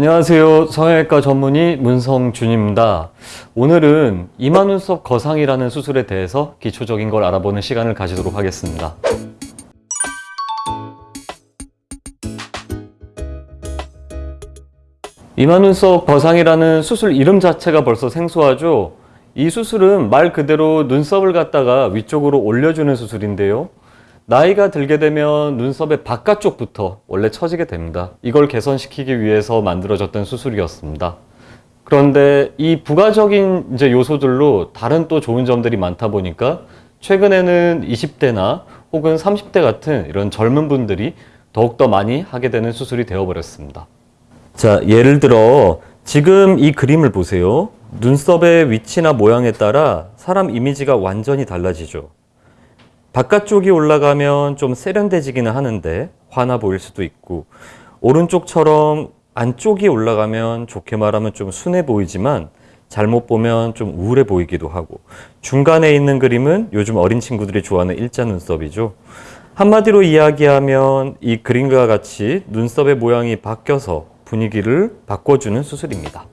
안녕하세요. 성형외과 전문의 문성준입니다. 오늘은 이마 눈썹 거상이라는 수술에 대해서 기초적인 걸 알아보는 시간을 가지도록 하겠습니다. 이마 눈썹 거상이라는 수술 이름 자체가 벌써 생소하죠? 이 수술은 말 그대로 눈썹을 갖다가 위쪽으로 올려주는 수술인데요. 나이가 들게 되면 눈썹의 바깥쪽부터 원래 처지게 됩니다. 이걸 개선시키기 위해서 만들어졌던 수술이었습니다. 그런데 이 부가적인 이제 요소들로 다른 또 좋은 점들이 많다 보니까 최근에는 20대나 혹은 30대 같은 이런 젊은 분들이 더욱더 많이 하게 되는 수술이 되어버렸습니다. 자, 예를 들어 지금 이 그림을 보세요. 눈썹의 위치나 모양에 따라 사람 이미지가 완전히 달라지죠. 바깥쪽이 올라가면 좀 세련돼지기는 하는데 화나 보일 수도 있고 오른쪽처럼 안쪽이 올라가면 좋게 말하면 좀 순해 보이지만 잘못 보면 좀 우울해 보이기도 하고 중간에 있는 그림은 요즘 어린 친구들이 좋아하는 일자 눈썹이죠. 한마디로 이야기하면 이 그림과 같이 눈썹의 모양이 바뀌어서 분위기를 바꿔주는 수술입니다.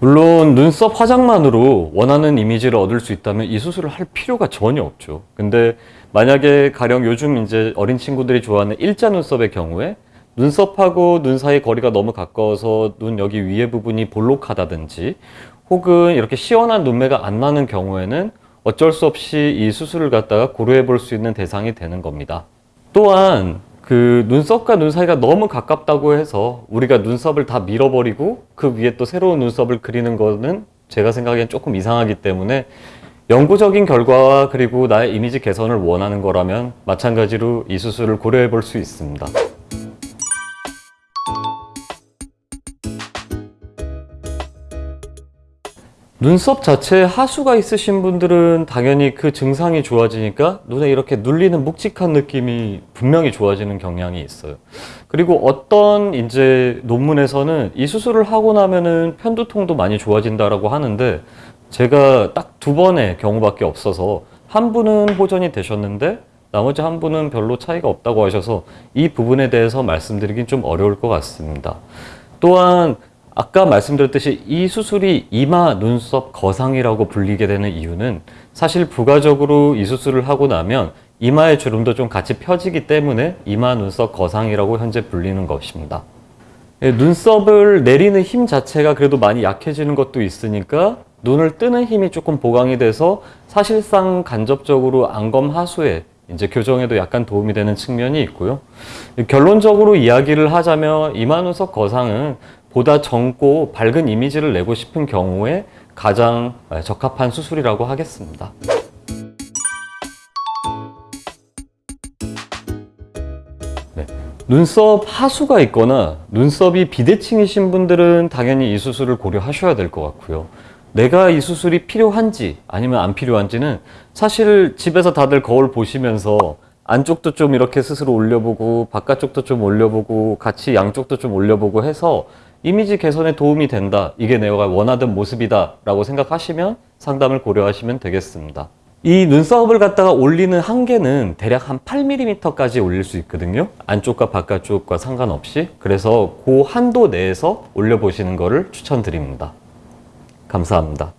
물론 눈썹 화장만으로 원하는 이미지를 얻을 수 있다면 이 수술을 할 필요가 전혀 없죠. 근데 만약에 가령 요즘 이제 어린 친구들이 좋아하는 일자 눈썹의 경우에 눈썹하고 눈 사이 거리가 너무 가까워서 눈 여기 위에 부분이 볼록하다든지 혹은 이렇게 시원한 눈매가 안 나는 경우에는 어쩔 수 없이 이 수술을 갖다가 고려해 볼 수 있는 대상이 되는 겁니다. 또한 그 눈썹과 눈 사이가 너무 가깝다고 해서 우리가 눈썹을 다 밀어버리고 그 위에 또 새로운 눈썹을 그리는 거는 제가 생각엔 조금 이상하기 때문에 영구적인 결과와 그리고 나의 이미지 개선을 원하는 거라면 마찬가지로 이 수술을 고려해 볼 수 있습니다. 눈썹 자체에 하수가 있으신 분들은 당연히 그 증상이 좋아지니까 눈에 이렇게 눌리는 묵직한 느낌이 분명히 좋아지는 경향이 있어요. 그리고 어떤 이제 논문에서는 이 수술을 하고 나면은 편두통도 많이 좋아진다라고 하는데 제가 딱 두 번의 경우밖에 없어서 한 분은 호전이 되셨는데 나머지 한 분은 별로 차이가 없다고 하셔서 이 부분에 대해서 말씀드리긴 좀 어려울 것 같습니다. 또한 아까 말씀드렸듯이 이 수술이 이마 눈썹 거상이라고 불리게 되는 이유는 사실 부가적으로 이 수술을 하고 나면 이마의 주름도 좀 같이 펴지기 때문에 이마 눈썹 거상이라고 현재 불리는 것입니다. 예, 눈썹을 내리는 힘 자체가 그래도 많이 약해지는 것도 있으니까 눈을 뜨는 힘이 조금 보강이 돼서 사실상 간접적으로 안검 하수에 이제 교정에도 약간 도움이 되는 측면이 있고요. 결론적으로 이야기를 하자면 이마 눈썹 거상은 보다 젊고 밝은 이미지를 내고 싶은 경우에 가장 적합한 수술이라고 하겠습니다. 네. 눈썹 하수가 있거나 눈썹이 비대칭이신 분들은 당연히 이 수술을 고려하셔야 될 것 같고요. 내가 이 수술이 필요한지 아니면 안 필요한지는 사실 집에서 다들 거울 보시면서 안쪽도 좀 이렇게 스스로 올려보고 바깥쪽도 좀 올려보고 같이 양쪽도 좀 올려보고 해서 이미지 개선에 도움이 된다. 이게 내가 원하던 모습이다. 라고 생각하시면 상담을 고려하시면 되겠습니다. 이 눈썹을 갖다가 올리는 한계는 대략 한 8mm까지 올릴 수 있거든요. 안쪽과 바깥쪽과 상관없이. 그래서 그 한도 내에서 올려보시는 것을 추천드립니다. 감사합니다.